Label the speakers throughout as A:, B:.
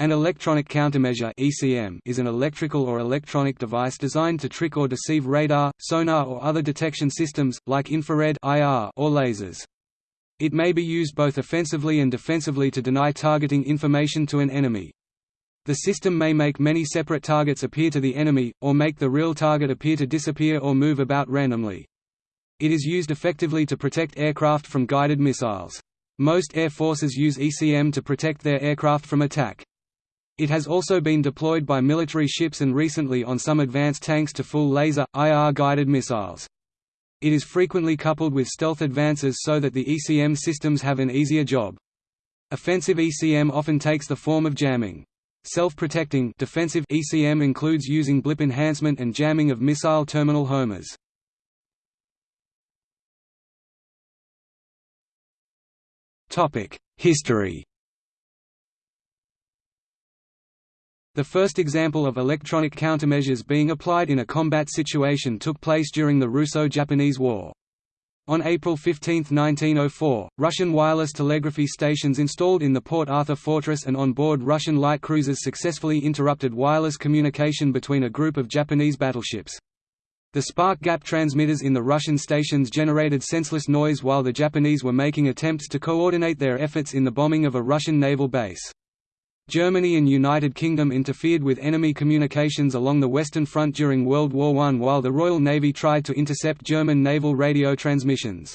A: An electronic countermeasure (ECM) is an electrical or electronic device designed to trick or deceive radar, sonar or other detection systems, like infrared (IR) or lasers. It may be used both offensively and defensively to deny targeting information to an enemy. The system may make many separate targets appear to the enemy, or make the real target appear to disappear or move about randomly. It is used effectively to protect aircraft from guided missiles. Most air forces use ECM to protect their aircraft from attack. It has also been deployed by military ships and recently on some advanced tanks to fool laser, IR-guided missiles. It is frequently coupled with stealth advances so that the ECM systems have an easier job. Offensive ECM often takes the form of jamming. Self-protecting defensive ECM includes using blip enhancement and jamming of missile terminal homers. History The first example of electronic countermeasures being applied in a combat situation took place during the Russo-Japanese War. On April 15, 1904, Russian wireless telegraphy stations installed in the Port Arthur fortress and on board Russian light cruisers successfully interrupted wireless communication between a group of Japanese battleships. The spark gap transmitters in the Russian stations generated senseless noise while the Japanese were making attempts to coordinate their efforts in the bombing of a Russian naval base. Germany and United Kingdom interfered with enemy communications along the Western Front during World War I while the Royal Navy tried to intercept German naval radio transmissions.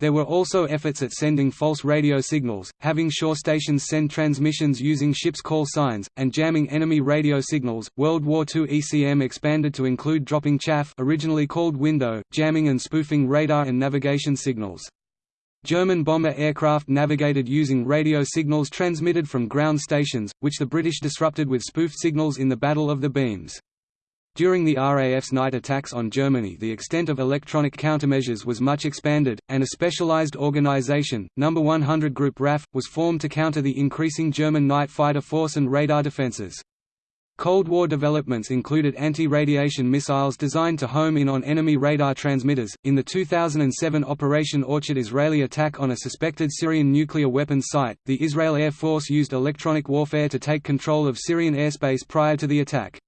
A: There were also efforts at sending false radio signals, having shore stations send transmissions using ships' call signs, and jamming enemy radio signals. World War II ECM expanded to include dropping chaff, originally called window, jamming and spoofing radar and navigation signals. German bomber aircraft navigated using radio signals transmitted from ground stations, which the British disrupted with spoofed signals in the Battle of the Beams. During the RAF's night attacks on Germany the extent of electronic countermeasures was much expanded, and a specialized organization, No. 100 Group RAF, was formed to counter the increasing German night fighter force and radar defenses. Cold War developments included anti-radiation missiles designed to home in on enemy radar transmitters. In the 2007 Operation Orchard Israeli attack on a suspected Syrian nuclear weapons site, the Israel Air Force used electronic warfare to take control of Syrian airspace prior to the attack.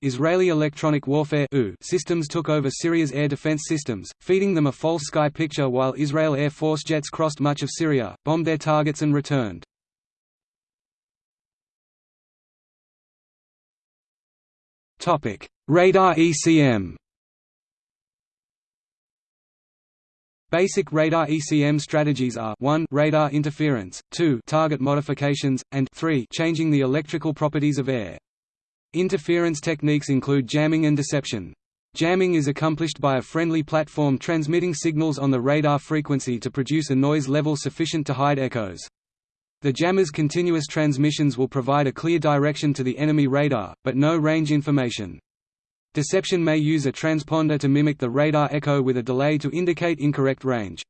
A: Israeli electronic warfare systems took over Syria's air defense systems, feeding them a false sky picture while Israel Air Force jets crossed much of Syria, bombed their targets and returned. Radar ECM. Basic radar ECM strategies are 1 radar interference, 2 target modifications, and 3 changing the electrical properties of air. Interference techniques include jamming and deception. Jamming is accomplished by a friendly platform transmitting signals on the radar frequency to produce a noise level sufficient to hide echoes. The jammer's continuous transmissions will provide a clear direction to the enemy radar, but no range information. Deception may use a transponder to mimic the radar echo with a delay to indicate incorrect range.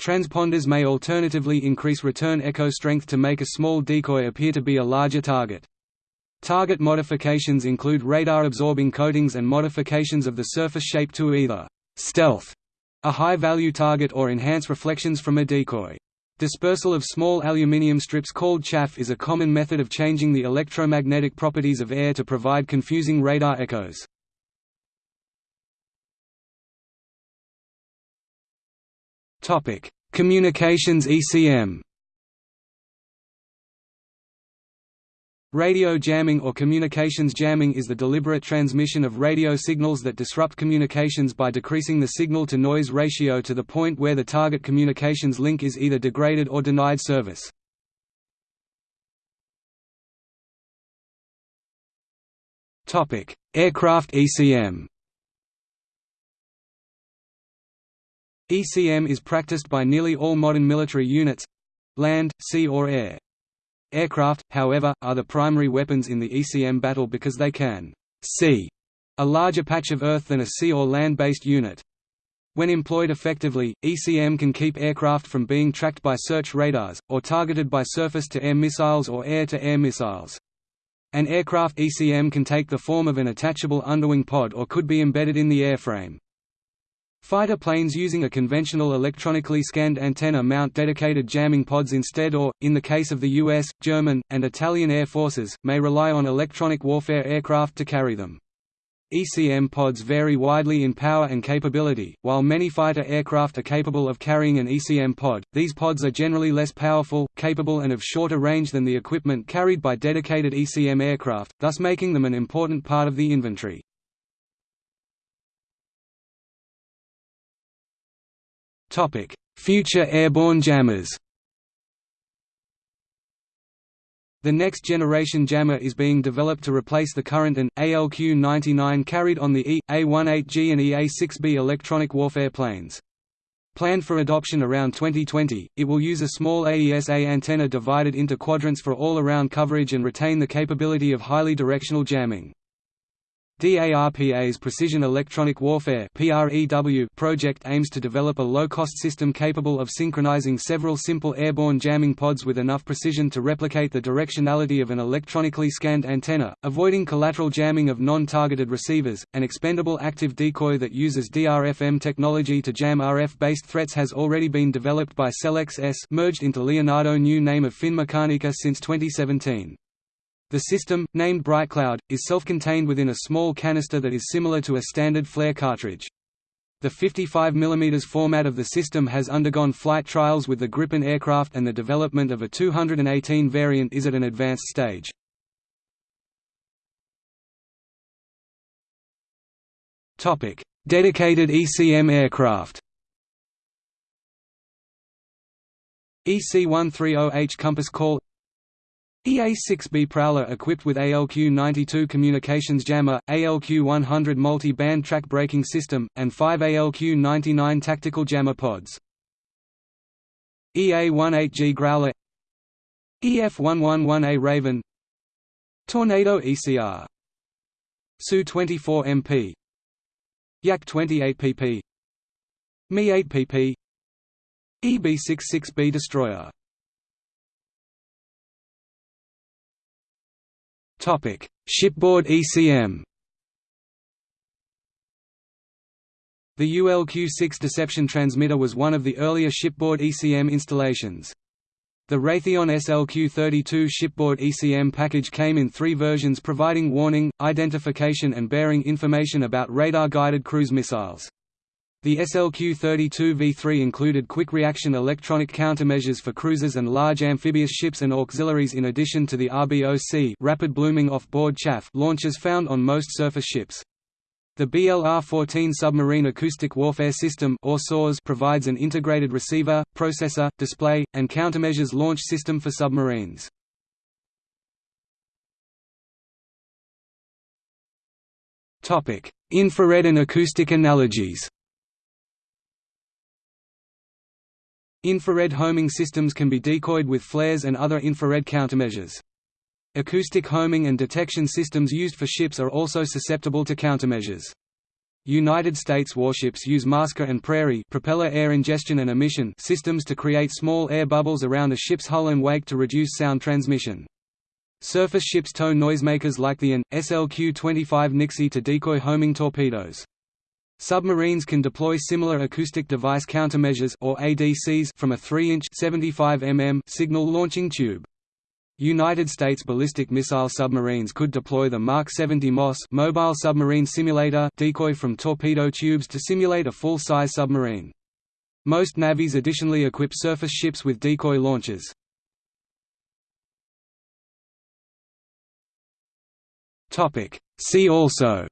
A: Transponders may alternatively increase return echo strength to make a small decoy appear to be a larger target. Target modifications include radar-absorbing coatings and modifications of the surface shape to either «stealth» a high-value target or enhance reflections from a decoy. Dispersal of small aluminium strips called chaff is a common method of changing the electromagnetic properties of air to provide confusing radar echoes. Communications ECM Radio jamming or communications jamming is the deliberate transmission of radio signals that disrupt communications by decreasing the signal-to-noise ratio to the point where the target communications link is either degraded or denied service. Aircraft ECM ECM is practiced by nearly all modern military units—land, sea or air. Aircraft, however, are the primary weapons in the ECM battle because they can see a larger patch of Earth than a sea or land-based unit. When employed effectively, ECM can keep aircraft from being tracked by search radars, or targeted by surface-to-air missiles or air-to-air -air missiles. An aircraft ECM can take the form of an attachable underwing pod or could be embedded in the airframe. Fighter planes using a conventional electronically scanned antenna mount dedicated jamming pods instead or, in the case of the US, German, and Italian air forces, may rely on electronic warfare aircraft to carry them. ECM pods vary widely in power and capability. While many fighter aircraft are capable of carrying an ECM pod, these pods are generally less powerful, capable, and of shorter range than the equipment carried by dedicated ECM aircraft, thus making them an important part of the inventory. Future airborne jammers. The next generation jammer is being developed to replace the current AN, ALQ-99 carried on the E, A-18G and EA-6B electronic warfare planes. Planned for adoption around 2020, it will use a small AESA antenna divided into quadrants for all-around coverage and retain the capability of highly directional jamming. DARPA's Precision Electronic Warfare project aims to develop a low-cost system capable of synchronizing several simple airborne jamming pods with enough precision to replicate the directionality of an electronically scanned antenna, avoiding collateral jamming of non-targeted receivers. An expendable active decoy that uses DRFM technology to jam RF-based threats has already been developed by Selex ES merged into Leonardo new name of Finmeccanica since 2017. The system, named BriteCloud, is self-contained within a small canister that is similar to a standard flare cartridge. The 55 mm format of the system has undergone flight trials with the Gripen aircraft and the development of a 218 variant is at an advanced stage. Dedicated ECM aircraft EC-130H Compass Call EA-6B Prowler equipped with ALQ-92 communications jammer, ALQ-100 multi-band track breaking system, and five ALQ-99 tactical jammer pods. EA-18G Growler EF-111A Raven Tornado ECR Su-24MP Yak-28PP Mi-8PP EB-66B Destroyer Shipboard ECM. The ULQ-6 Deception transmitter was one of the earlier shipboard ECM installations. The Raytheon SLQ-32 shipboard ECM package came in three versions providing warning, identification and bearing information about radar-guided cruise missiles. The SLQ-32V3 included quick-reaction electronic countermeasures for cruisers and large amphibious ships and auxiliaries in addition to the RBOC rapid blooming off-board chaff launchers found on most surface ships. The BLR-14 Submarine Acoustic Warfare System or SAWS provides an integrated receiver, processor, display, and countermeasures launch system for submarines. Infrared and acoustic analogies Infrared homing systems can be decoyed with flares and other infrared countermeasures. Acoustic homing and detection systems used for ships are also susceptible to countermeasures. United States warships use masker and prairie propeller air ingestion and emission systems to create small air bubbles around a ship's hull and wake to reduce sound transmission. Surface ships tow noisemakers like the AN, SLQ-25 Nixie to decoy homing torpedoes. Submarines can deploy similar acoustic device countermeasures or ADCs from a 3-inch 75 mm signal launching tube. United States ballistic missile submarines could deploy the Mark 70 MOSS mobile submarine simulator decoy from torpedo tubes to simulate a full-size submarine. Most navies additionally equip surface ships with decoy launchers. See also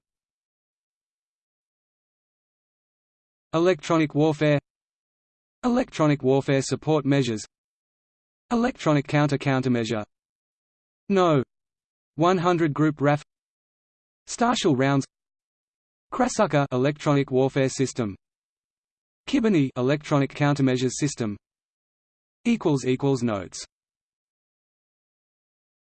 A: Electronic warfare. Electronic warfare support measures. Electronic counter-countermeasure No. 100 Group RAF Starshell rounds. Krasukha electronic warfare system. Khibiny electronic countermeasures system. Equals equals notes